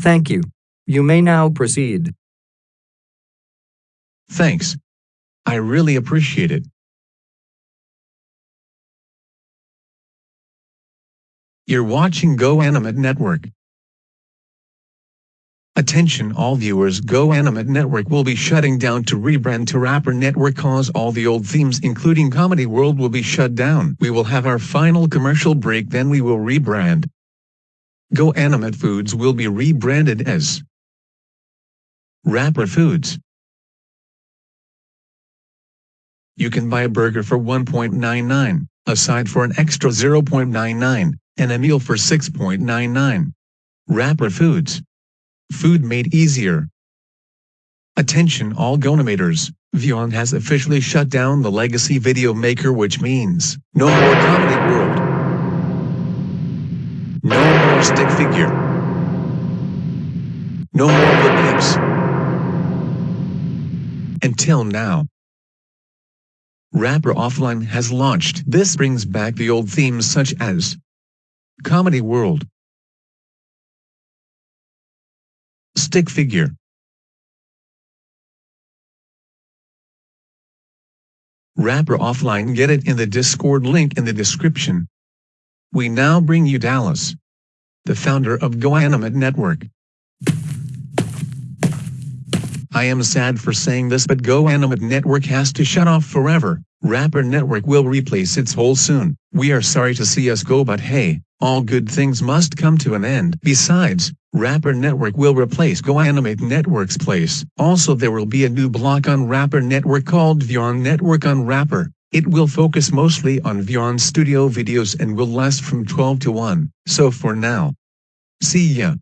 Thank you. You may now proceed. Thanks. I really appreciate it. You're watching Go Animate Network. Attention all viewers Go Animate Network will be shutting down to rebrand to Wrapper Network cause all the old themes including Comedy World will be shut down. We will have our final commercial break then we will rebrand. Go Animate Foods will be rebranded as Wrapper Foods. You can buy a burger for 1.99, a side for an extra 0.99, and a meal for 6.99. Wrapper Foods. Food made easier. Attention all Goanimators, Vyond has officially shut down the legacy video maker which means, no more Comedy World. Stick figure. No more peeps. Until now. Wrapper Offline has launched. This brings back the old themes such as Comedy World, Stick Figure, Wrapper Offline get it in the Discord link in the description. We now bring you Dallas, the founder of GoAnimate Network. I am sad for saying this but GoAnimate Network has to shut off forever. Wrapper Network will replace its whole soon. We are sorry to see us go but hey, all good things must come to an end. Besides, Wrapper Network will replace GoAnimate Network's place. Also there will be a new block on Wrapper Network called Vyond Network on Wrapper. It will focus mostly on Vyond studio videos and will last from 12 to 1. So for now. See ya.